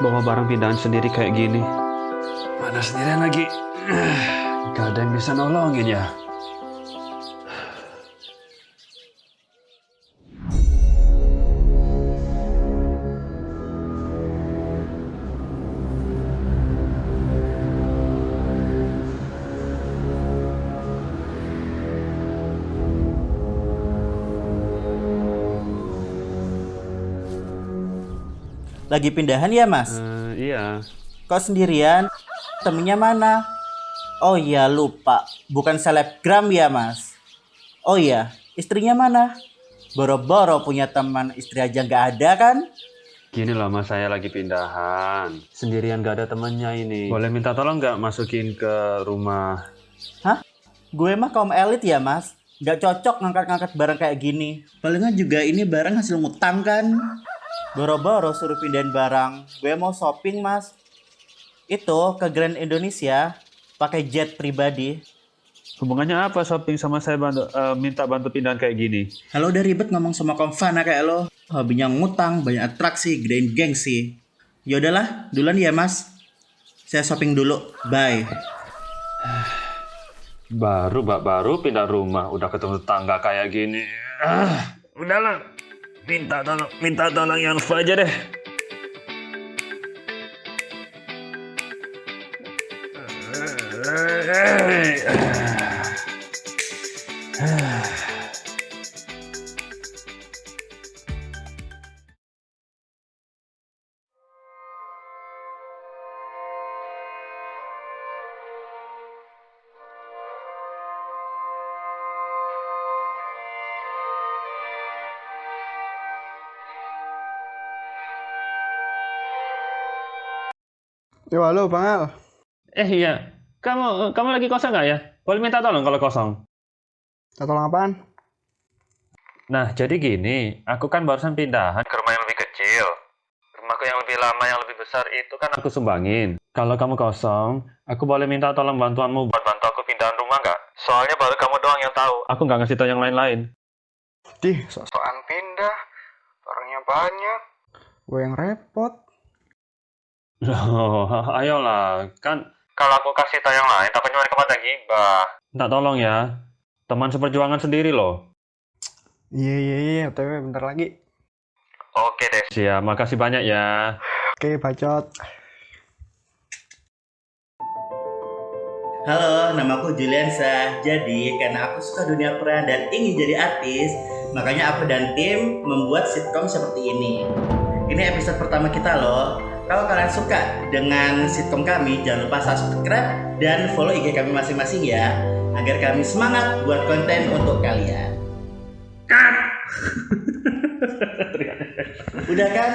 bawa barang pindahan sendiri kayak gini. Mana sendirian lagi? Gak ada yang bisa nolongin ya. Lagi pindahan ya mas? Eh, iya. Kok sendirian? Temennya mana? Oh iya lupa, bukan selebgram ya mas? Oh iya, istrinya mana? Boro-boro punya teman istri aja nggak ada kan? Gini loh mas, saya lagi pindahan. Sendirian gak ada temannya ini. Boleh minta tolong nggak masukin ke rumah? Hah? Gue mah kaum elit ya mas? Nggak cocok ngangkat-ngangkat barang kayak gini. Palingan juga ini barang hasil ngutang kan? Boro-boro suruh pindahin barang. Gue mau shopping mas. Itu ke Grand Indonesia pakai jet pribadi. Hubungannya apa shopping sama saya bantu, eh, minta bantu pindahan kayak gini? Kalau udah ribet ngomong sama konfana kayak lo, hobinya ngutang, banyak atraksi, gedein gengsi. Ya udahlah, duluan ya mas. Saya shopping dulu. Bye. Baru, Mbak, baru pindah rumah, udah ketemu tangga kayak gini. Ah, udahlah, minta tolong, minta tolong yang aja deh. Yo, halo Bang Al. Eh iya, kamu kamu lagi kosong nggak ya? Boleh minta tolong kalau kosong. Minta tolong apaan? Nah, jadi gini, aku kan barusan pindahan ke rumah yang lebih kecil. Rumahku yang lebih lama, yang lebih besar itu kan aku sumbangin. Kalau kamu kosong, aku boleh minta tolong bantuanmu buat bantu aku pindahan rumah nggak? Soalnya baru kamu doang yang tahu. Aku nggak ngasih tahu yang lain-lain. Dih, sok-sokan pindah. Orangnya banyak. Gue yang repot. Loh, ayolah. Kan kalau aku kasih tahu yang lain, takutnya mereka pada gibah. Minta tolong ya. Teman seperjuangan sendiri loh. Iya, iya, iya. OTW bentar lagi. Oke deh. Siap, makasih banyak ya. Oke, bacot. Halo, namaku Juliansa. Jadi, karena aku suka dunia peran dan ingin jadi artis, makanya aku dan tim membuat sitkom seperti ini. Ini episode pertama kita loh. Kalau kalian suka dengan sitkom kami, jangan lupa subscribe dan follow IG kami masing-masing ya, agar kami semangat buat konten untuk kalian. Udah kan?